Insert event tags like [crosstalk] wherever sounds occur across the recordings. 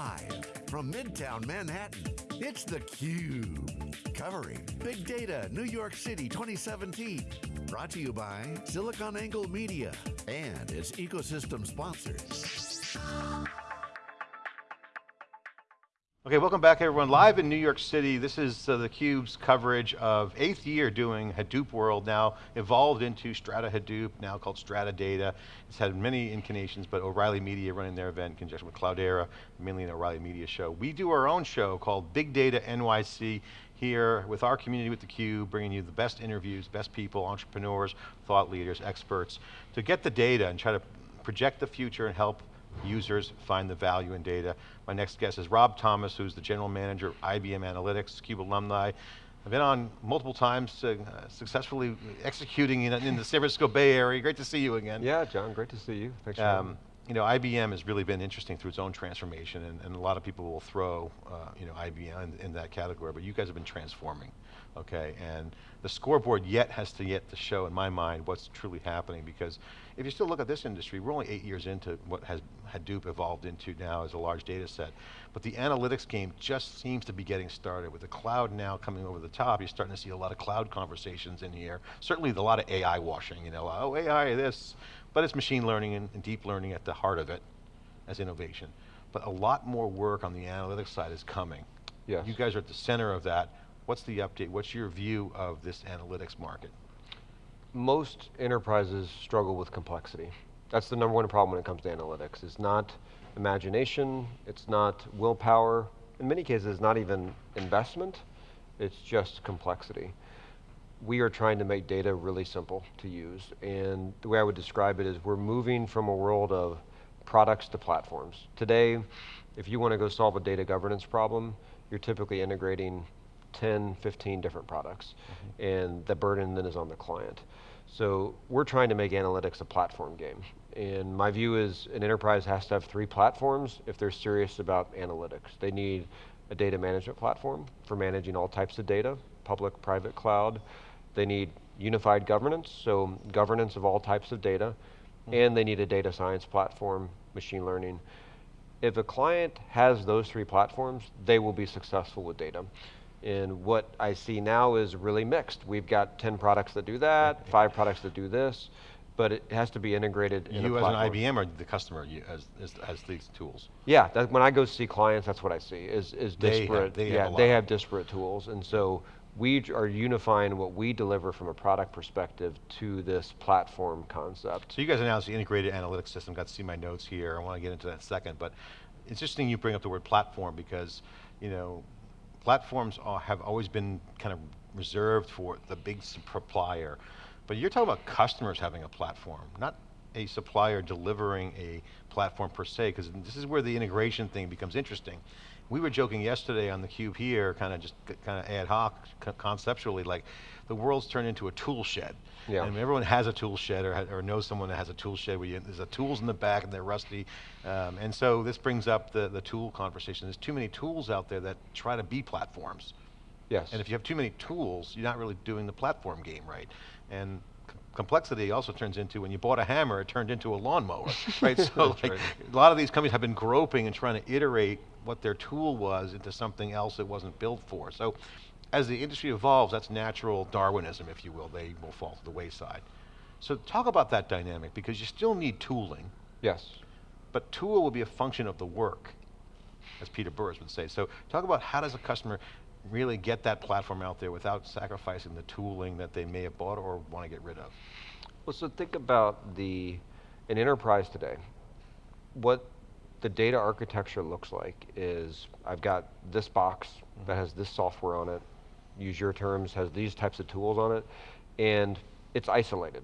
Live from Midtown Manhattan, it's theCUBE. Covering Big Data New York City 2017. Brought to you by SiliconANGLE Media and its ecosystem sponsors. Okay, welcome back everyone. Live in New York City, this is uh, theCUBE's coverage of eighth year doing Hadoop World, now evolved into Strata Hadoop, now called Strata Data. It's had many incarnations, but O'Reilly Media running their event in conjunction with Cloudera, mainly an O'Reilly Media show. We do our own show called Big Data NYC here with our community with theCUBE, bringing you the best interviews, best people, entrepreneurs, thought leaders, experts, to get the data and try to project the future and help users find the value in data. My next guest is Rob Thomas, who's the General Manager of IBM Analytics, CUBE alumni. I've been on multiple times, uh, successfully executing in, in, the San Francisco Bay Area. Great to see you again. Yeah, John, great to see you. Thanks for um, you know, IBM has really been interesting through its own transformation, and, and a lot of people will throw, uh, you know, IBM in, in, that category, but you guys have been transforming, okay? And the scoreboard yet has to yet to show, in my mind, what's truly happening, because if you still look at this industry, we're only eight years into what has Hadoop evolved into now as a large data set, but the analytics game just seems to be getting started. With the cloud now coming over the top, you're starting to see a lot of cloud conversations in here. Certainly a lot of AI washing, you know, oh AI this, but it's machine learning and, and deep learning at the heart of it as innovation. But a lot more work on the analytics side is coming. Yes. You guys are at the center of that. What's the update? What's your view of this analytics market? Most enterprises struggle with complexity. That's the number one problem when it comes to analytics. It's not imagination, it's not willpower, in many cases not even investment, it's just complexity we are trying to make data really simple to use. And the way I would describe it is we're moving from a world of products to platforms. Today, if you want to go solve a data governance problem, you're typically integrating 10, 15 different products. Mm -hmm. And the burden then is on the client. So we're trying to make analytics a platform game. And my view is an enterprise has to have three platforms if they're serious about analytics. They need a data management platform for managing all types of data, public, private cloud, they need unified governance, so governance of all types of data, mm -hmm. and they need a data science platform, machine learning. If a client has those three platforms, they will be successful with data. And what I see now is really mixed. We've got 10 products that do that, five products that do this, but it has to be integrated you in as an IBM or the customer you, as, as, as, these tools? Yeah, that, when I go see clients, that's what I see, is, is disparate. They have, they yeah, have they have disparate tools. And so we are unifying what we deliver from a product perspective to this platform concept. So you guys announced the integrated analytics system, got to see my notes here, I want to get into that in a second, but it's interesting you bring up the word platform because, you know, platforms are, have always been kind of reserved for the big supplier, but you're talking about customers having a platform, not a supplier delivering a platform per se, because this is where the integration thing becomes interesting we were joking yesterday on the cube here, kind of just kind of ad hoc, conceptually, like the world's turned into a tool shed. Yeah. And everyone has a tool shed or, or knows someone that has a tool shed where you, there's a tools in the back and they're rusty. Um, and so this brings up the, the tool conversation. There's too many tools out there that try to be platforms. Yes. And if you have too many tools, you're not really doing the platform game right. And complexity also turns into, when you bought a hammer, it turned into a lawnmower, [laughs] right? so like, right. a lot of these companies have been groping and trying to iterate what their tool was into something else it wasn't built for. So as the industry evolves, that's natural Darwinism, if you will, they will fall to the wayside. So talk about that dynamic, because you still need tooling. Yes. But tool will be a function of the work, as Peter Burris would say. So talk about how does a customer really get that platform out there without sacrificing the tooling that they may have bought or want to get rid of? Well, so think about the, an enterprise today. What the data architecture looks like is, I've got this box mm -hmm. that has this software on it, use your terms, has these types of tools on it, and it's isolated.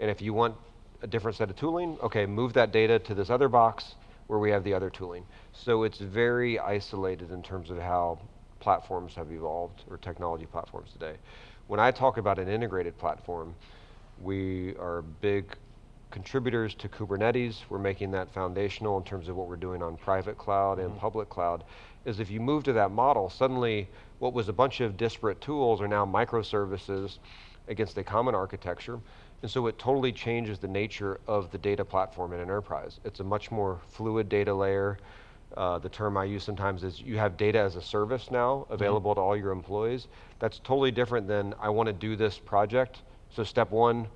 And if you want a different set of tooling, okay, move that data to this other box where we have the other tooling. So it's very isolated in terms of how platforms have evolved, or technology platforms today. When I talk about an integrated platform, we are big contributors to Kubernetes. We're making that foundational in terms of what we're doing on private cloud mm -hmm. and public cloud. Is if you move to that model, suddenly what was a bunch of disparate tools are now microservices against a common architecture. And so it totally changes the nature of the data platform in an enterprise. It's a much more fluid data layer Uh, the term I use sometimes is you have data as a service now available to all your employees. That's totally different than I want to do this project. So step one,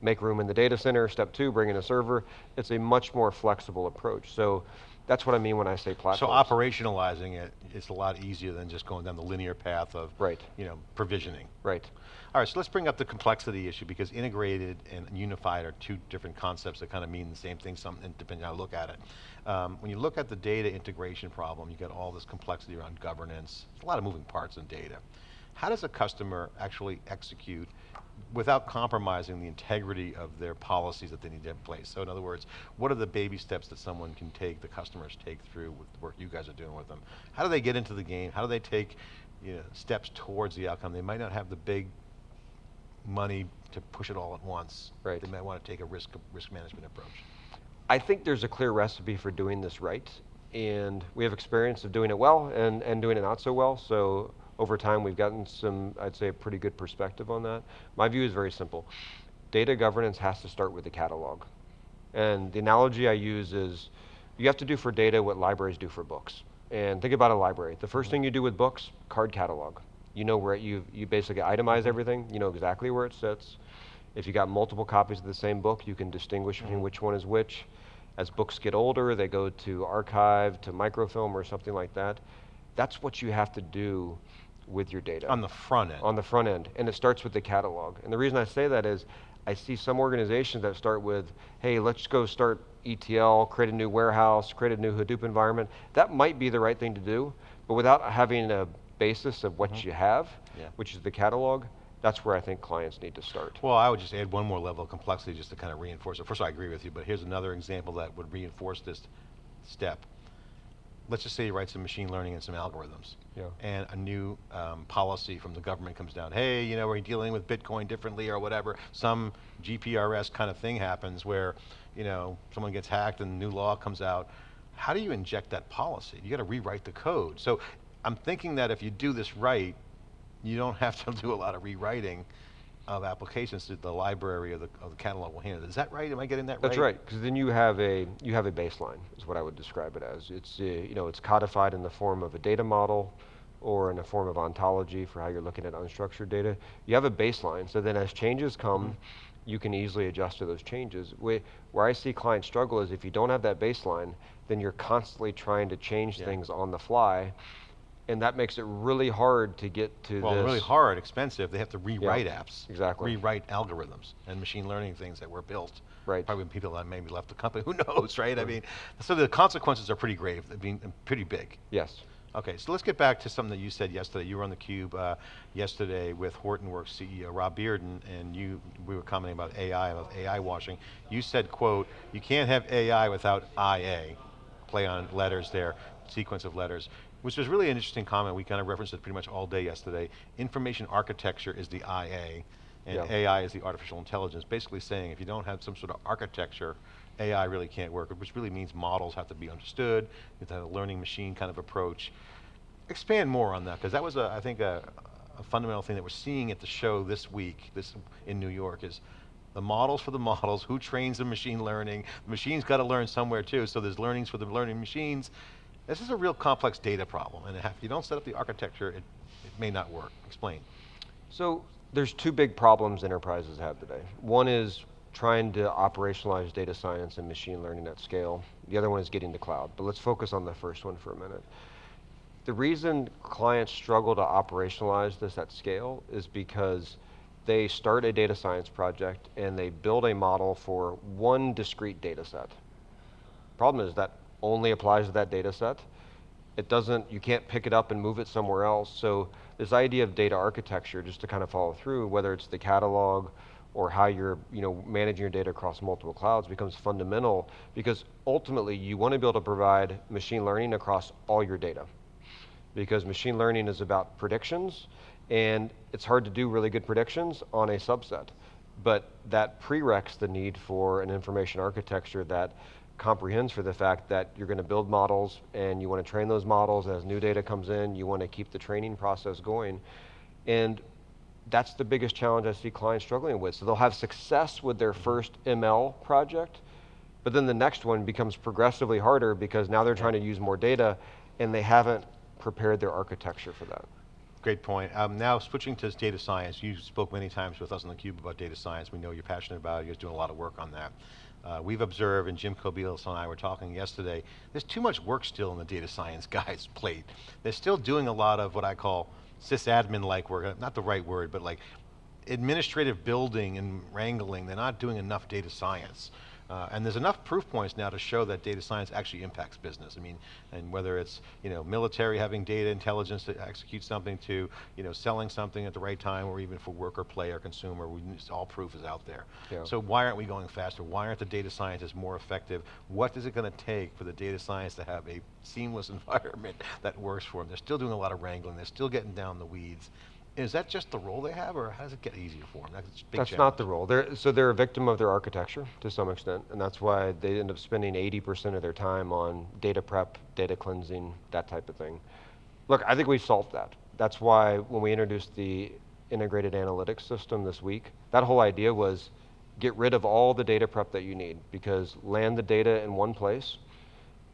make room in the data center. Step two, bring in a server. It's a much more flexible approach. So that's what I mean when I say platform. So operationalizing it is a lot easier than just going down the linear path of Right. you know, provisioning. Right. All right, so let's bring up the complexity issue because integrated and unified are two different concepts that kind of mean the same thing, something depending on how you look at it. Um, when you look at the data integration problem, you get all this complexity around governance, There's a lot of moving parts in data. How does a customer actually execute without compromising the integrity of their policies that they need to have in place? So in other words, what are the baby steps that someone can take, the customers take through with the work you guys are doing with them? How do they get into the game? How do they take you know, steps towards the outcome? They might not have the big money to push it all at once. Right. They might want to take a risk, risk management approach. I think there's a clear recipe for doing this right, and we have experience of doing it well and, and doing it not so well, so over time we've gotten some, I'd say, a pretty good perspective on that. My view is very simple. Data governance has to start with the catalog. And the analogy I use is, you have to do for data what libraries do for books. And think about a library. The first thing you do with books, card catalog. You know where you, you basically itemize mm-hmm. everything, you know exactly where it sits. If you got multiple copies of the same book, you can distinguish between mm-hmm. which one is which. As books get older, they go to archive, to microfilm or something like that. That's what you have to do with your data. On the front end. On the front end, and it starts with the catalog. And the reason I say that is, I see some organizations that start with, hey, let's go start ETL, create a new warehouse, create a new Hadoop environment. That might be the right thing to do, but without having a basis of what mm-hmm. you have, Yeah. which is the catalog, that's where I think clients need to start. Well, I would just add one more level of complexity just to kind of reinforce it. First of all, I agree with you, but here's another example that would reinforce this step. Let's just say you write some machine learning and some algorithms. Yeah. And a new um, policy from the government comes down. Hey, you know, we're dealing with Bitcoin differently or whatever. Some GPRS kind of thing happens where, you know, someone gets hacked and new law comes out. How do you inject that policy? You got to rewrite the code. So I'm thinking that if you do this right, you don't [laughs] have to do a lot of rewriting of applications to the library or the, or the catalog will handle. Is that right? Am I getting that right? That's right, because then you have a you have a baseline, is what I would describe it as. It's uh, you know it's codified in the form of a data model, or in a form of ontology for how you're looking at unstructured data. You have a baseline, so then as changes come, Mm-hmm. you can easily adjust to those changes. Where, where I see clients struggle is if you don't have that baseline, then you're constantly trying to change Yeah. things on the fly, and that makes it really hard to get to Well, this. really hard, expensive. They have to rewrite apps. exactly. Rewrite algorithms and machine learning things that were built. Right. Probably when people that maybe left the company, [laughs] who knows, right? I mean, so the consequences are pretty grave, I mean, pretty big. Yes. Okay, so let's get back to something that you said yesterday. You were on the Cube uh, yesterday with Hortonworks CEO Rob Bearden, and you we were commenting about AI, about AI washing. You said, "quote You can't have AI without IA." Play on letters there, sequence of letters, which was really an interesting comment. We kind of referenced it pretty much all day yesterday. Information architecture is the IA, and Yeah. AI is the artificial intelligence. Basically saying if you don't have some sort of architecture, AI really can't work, which really means models have to be understood, you have to have a learning machine kind of approach. Expand more on that, because that was, a, I think, a, a fundamental thing that we're seeing at the show this week, this in New York, is the models for the [laughs] models, who trains the machine learning, the machine's got to learn somewhere too, so there's learnings for the learning machines. This is a real complex data problem, and if you don't set up the architecture, it, it may not work. Explain. So there's two big problems enterprises have today. One is trying to operationalize data science and machine learning at scale. The other one is getting to cloud. But let's focus on the first one for a minute. The reason clients struggle to operationalize this at scale is because they start a data science project and they build a model for one discrete data set. Problem is that only applies to that data set. It doesn't, you can't pick it up and move it somewhere else. So this idea of data architecture, just to kind of follow through, whether it's the catalog or how you're you know, managing your data across multiple clouds becomes fundamental because ultimately you want to be able to provide machine learning across all your data. Because machine learning is about predictions and it's hard to do really good predictions on a subset. But that prereqs the need for an information architecture that comprehends for the fact that you're going to build models and you want to train those models as new data comes in, you want to keep the training process going. And that's the biggest challenge I see clients struggling with. So they'll have success with their first ML project, But then the next one becomes progressively harder because now they're trying to use more data and they haven't prepared their architecture for that. Great point. Um, now switching to data science, you spoke many times with us on theCUBE about data science. We know you're passionate about it, you're doing a lot of work on that. Uh, we've observed, and Jim Kobielus and I were talking yesterday, there's too much work still in the data science [laughs] guys' plate. They're still doing a lot of what I call sysadmin-like work, not the right word, but like administrative building and wrangling, they're not doing enough data science. Uh, and there's enough proof points now to show that data science actually impacts business. I mean, and whether it's you know military having data intelligence to execute something to you know selling something at the right time, or even for worker, play, or consumer, we, all proof is out there. Yeah. So why aren't we going faster? Why aren't the data scientists more effective? What is it going to take for the data science to have a seamless [laughs] environment that works for them? They're still doing a lot of wrangling. They're still getting down the weeds. Is that just the role they have, or how does it get easier for them? That's, that's not the role. They're, so they're a victim of their architecture to some extent, and that's why they end up spending 80% of their time on data prep, data cleansing, that type of thing. Look, I think we've solved that. That's why when we introduced the integrated analytics system this week, that whole idea was get rid of all the data prep that you need, because land the data in one place,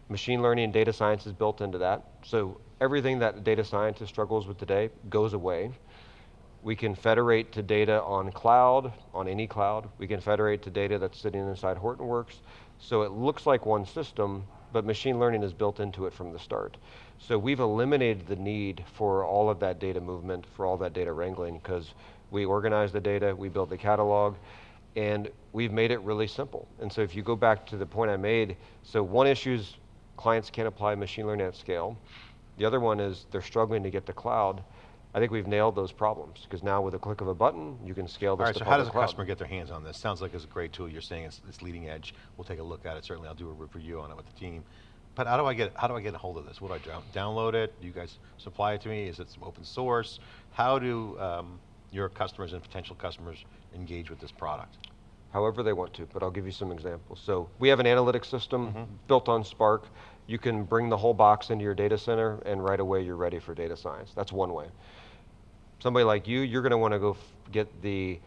machine learning and data science is built into that, so everything that data scientist struggles with today goes away. We can federate to data on cloud, on any cloud. We can federate to data that's sitting inside Hortonworks. So it looks like one system, but machine learning is built into it from the start. So we've eliminated the need for all of that data movement, for all that data wrangling, because we organize the data, we build the catalog, and we've made it really simple. And so if you go back to the point I made, so one issue is clients can't apply machine learning at scale. The other one is they're struggling to get to cloud. I think we've nailed those problems because now with a click of a button, you can scale this All right, to so how does a cloud. customer get their hands on this? Sounds like it's a great tool. You're saying it's, it's leading edge. We'll take a look at it. Certainly I'll do a review on it with the team. But how do I get, how do I get a hold of this? What do I do? Download it? Do you guys supply it to me? Is it some open source? How do um, your customers and potential customers engage with this product? However they want to, but I'll give you some examples. So we have an analytics system Mm-hmm. built on Spark. You can bring the whole box into your data center and right away you're ready for data science. That's one way. Somebody like you, you're going to want to go f- get the,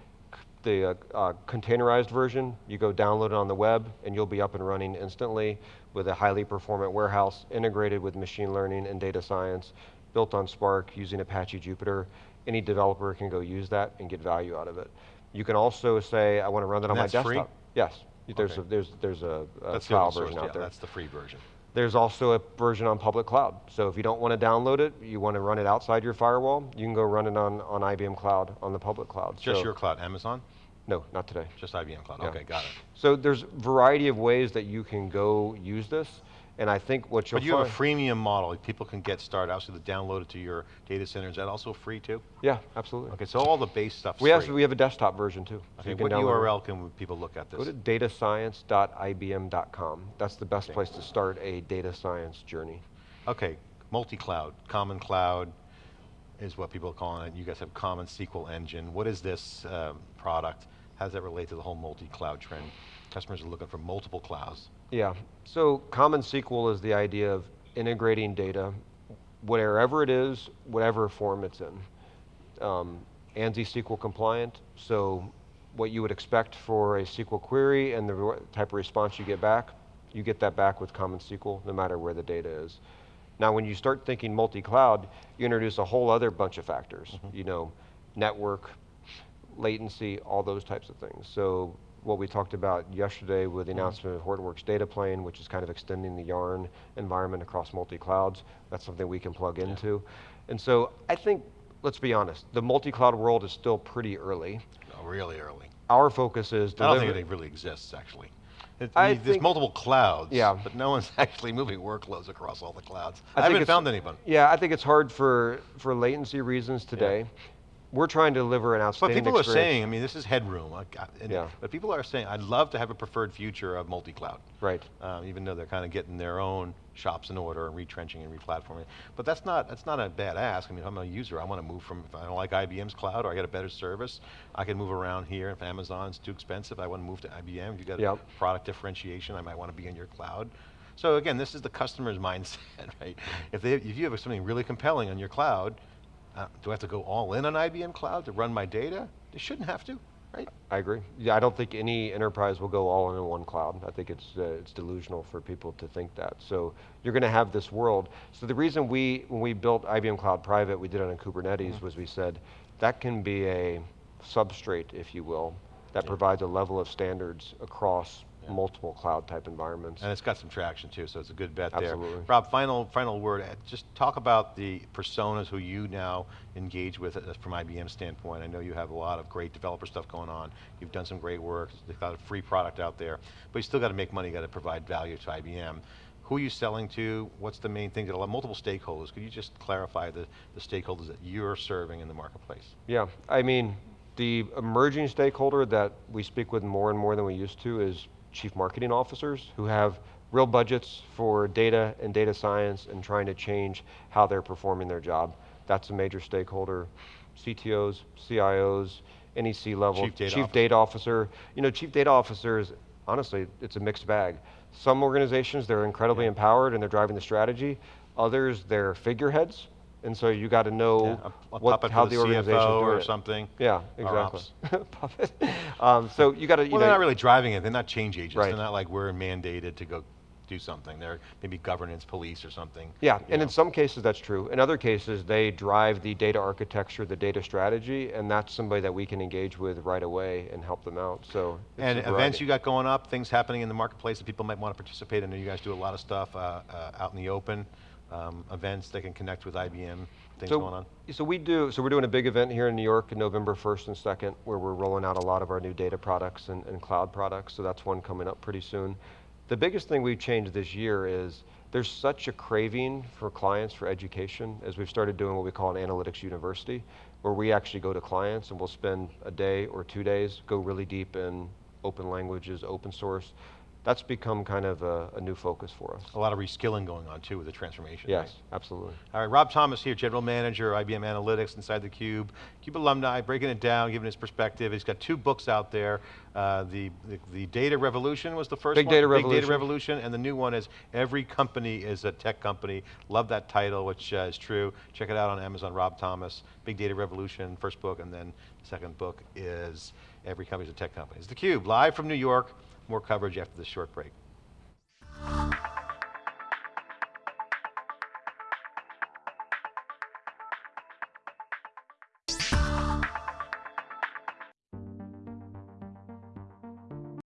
the uh, uh, containerized version. You go download it on the web and you'll be up and running instantly with a highly performant warehouse integrated with machine learning and data science, built on Spark using Apache Jupyter. Any developer can go use that and get value out of it. You can also say, I want to run that on And my that's desktop. free? Yes, there's Okay. a, there's there's a, a trial open source, version yeah, out there. that's the free version. There's also a version on public cloud. So if you don't want to download it, you want to run it outside your firewall, you can go run it on, on IBM Cloud, on the public cloud. Just So- your cloud, Amazon? No, not today. Just IBM Cloud, Yeah. okay, got it. So there's variety of ways that you can go use this, and I think what you'll But you have a freemium model, people can get started, obviously to download it to your data center, is that also free too? Yeah, absolutely. Okay, so all the base stuff. We have, we have a desktop version too. so Okay, can what it. URL can people look at this? Go to datascience.ibm.com. That's the best place to start a data science journey. Okay, multi-cloud, common cloud is what people are calling it. You guys have common SQL engine. What is this um, product? How does that relate to the whole multi-cloud trend? Customers are looking for multiple clouds. Yeah, so Common SQL is the idea of integrating data, wherever it is, whatever form it's in. Um, ANSI SQL compliant, so what you would expect for a SQL query and the type of response you get back, you get that back with Common SQL, no matter where the data is. Now, when you start thinking multi-cloud, you introduce a whole other bunch of factors. You know, network, latency, all those types of things. So what we talked about yesterday with the mm-hmm. announcement of Hortonworks Data Plane, which is kind of extending the Yarn environment across multi-clouds, that's something we can plug into. And so I think, let's be honest, the multi-cloud world is still pretty early. Oh, really early. Our focus is I don't think it really exists, actually. It- I there's think- multiple clouds, Yeah. but no one's [laughs] actually moving workloads across all the clouds. I, I haven't found anyone. Yeah, I think it's hard for, for latency reasons today. We're trying to deliver an outstanding But people are saying, I mean, this is headroom. and- Yeah. But people are saying, I'd love to have a preferred future of multi-cloud. Right. um, even though they're kind of getting their own shops in order and retrenching and replatforming. But that's not that's not a bad ask. I mean, if I'm a user, I want to move from if I don't like IBM's cloud or I get a better service, I can move around here. If Amazon's too expensive, I want to move to IBM. If you got Yep. product differentiation, I might want to be in your cloud. So again, this is the customer's [laughs] mindset, right? If they if you have something really compelling on your cloud, uh, do I have to go all in on IBM cloud to run my data? They shouldn't have to. right? I agree. Yeah, I don't think any enterprise will go all in on one cloud. I think it's, uh, it's delusional for people to think that. So you're going to have this world. So the reason we, when we built IBM Cloud Private, we did it on Kubernetes, Mm-hmm. was we said, that can be a substrate, if you will, that provides a level of standards across multiple cloud type environments. And it's got some traction too, so it's a good bet Absolutely. there. Rob, final, final word, just talk about the personas who you now engage with from IBM standpoint. I know you have a lot of great developer stuff going on. You've done some great work, they've got a free product out there, but you still got to make money, you got to provide value to IBM. Who are you selling to? What's the main thing? Got a lot, multiple stakeholders. Could you just clarify the, the stakeholders that you're serving in the marketplace? Yeah, I mean, the emerging stakeholder that we speak with more and more than we used to is chief marketing officers who have real budgets for data and data science and trying to change how they're performing their job. That's a major stakeholder. CTOs, CIOs, any C-level, Chief data chief officer. data officer. You know, chief data officers, honestly, it's a mixed bag. Some organizations, they're incredibly empowered and they're driving the strategy. Others, they're figureheads. And so you got to know Yeah, a- a what, puppet how the, the organization CFO or something, Yeah, exactly. [laughs] Puppet. um, so you got to, you Well, know, they're not really driving it. They're not change agents. Right. They're not like we're mandated to go do something. They're maybe governance police or something. yeah, and know. in some cases that's true. In other cases, they drive the data architecture, the data strategy, and that's somebody that we can engage with right away and help them out. So And events you got going up, things happening in the marketplace that people might want to participate in. I know you guys do a lot of stuff uh, uh, out in the open, um, events they can connect with IBM, things so, going on. So we do, so we're doing a big event here in New York in November 1st and 2nd where we're rolling out a lot of our new data products and, and cloud products, so that's one coming up pretty soon. The biggest thing we've changed this year is there's such a craving for clients for education as we've started doing what we call an analytics university, where we actually go to clients and we'll spend a day or two days, go really deep in open languages, open source. That's become kind of a, a new focus for us. A lot of reskilling going on too with the transformation. right? Yes, absolutely. All right, Rob Thomas here, General Manager, IBM Analytics inside the Cube. Cube alumni, breaking it down, giving his perspective. He's got two books out there. Uh, the, the, the Data Revolution was the first Big one. Data Big Data Revolution. Revolution, and the new one is Every Company is a Tech Company. Love that title, which uh, is true. Check it out on Amazon, Rob Thomas. Big Data Revolution, first book, and then the second book is Every Company is a Tech Company. It's the Cube, live from New York. More coverage after this short break.